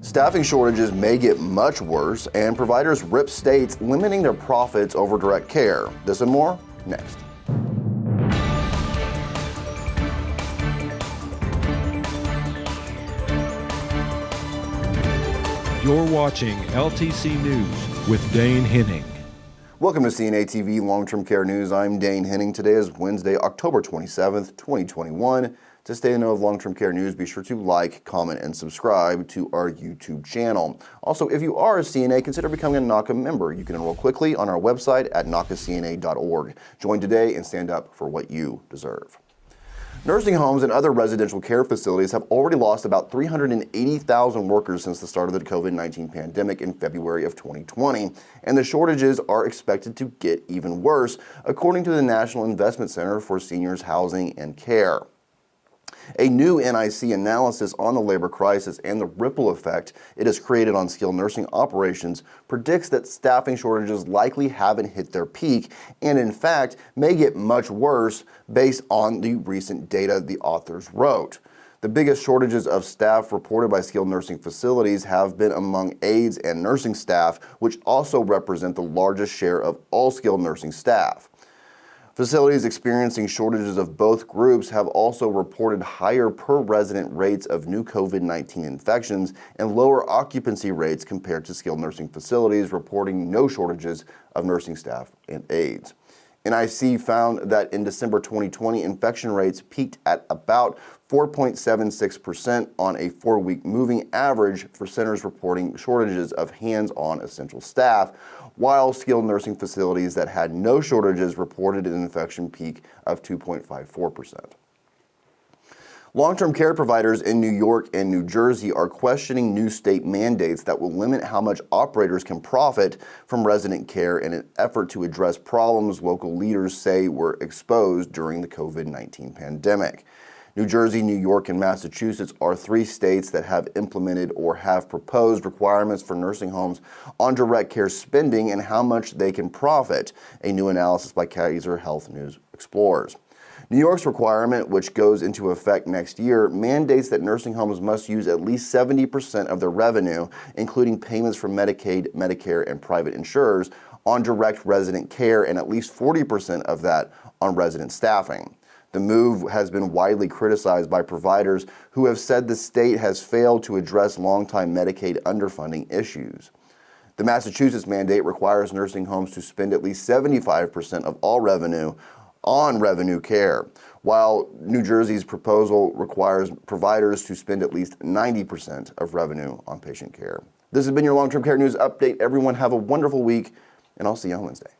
Staffing shortages may get much worse, and providers rip states limiting their profits over direct care. This and more next. You're watching LTC News with Dane Henning. Welcome to CNA TV Long-Term Care News. I'm Dane Henning. Today is Wednesday, October 27th, 2021. To stay in the know of long-term care news, be sure to like, comment, and subscribe to our YouTube channel. Also, if you are a CNA, consider becoming a NAHCA member. You can enroll quickly on our website at nahcacna.org. Join today and stand up for what you deserve. Nursing homes and other residential care facilities have already lost about 380,000 workers since the start of the COVID-19 pandemic in February of 2020, and the shortages are expected to get even worse, according to the National Investment Center for Seniors Housing and Care. A new NIC analysis on the labor crisis and the ripple effect it has created on skilled nursing operations predicts that staffing shortages likely haven't hit their peak and in fact may get much worse based on the recent data the authors wrote. The biggest shortages of staff reported by skilled nursing facilities have been among aides and nursing staff, which also represent the largest share of all skilled nursing staff. Facilities experiencing shortages of both groups have also reported higher per resident rates of new COVID-19 infections and lower occupancy rates compared to skilled nursing facilities reporting no shortages of nursing staff and aides. NIC found that in December 2020, infection rates peaked at about 4.76% on a four-week moving average for centers reporting shortages of hands-on essential staff, while skilled nursing facilities that had no shortages reported an infection peak of 2.54%. Long-term care providers in New York and New Jersey are questioning new state mandates that will limit how much operators can profit from resident care in an effort to address problems local leaders say were exposed during the COVID-19 pandemic. New Jersey, New York, and Massachusetts are three states that have implemented or have proposed requirements for nursing homes on direct care spending and how much they can profit, a new analysis by Kaiser Health News explores. New York's requirement, which goes into effect next year, mandates that nursing homes must use at least 70% of their revenue, including payments from Medicaid, Medicare, and private insurers, on direct resident care and at least 40% of that on resident staffing. The move has been widely criticized by providers who have said the state has failed to address longtime Medicaid underfunding issues. The Massachusetts mandate requires nursing homes to spend at least 75% of all revenue on revenue care, while New Jersey's proposal requires providers to spend at least 90% of revenue on patient care. This has been your long-term care news update. Everyone have a wonderful week, and I'll see you on Wednesday.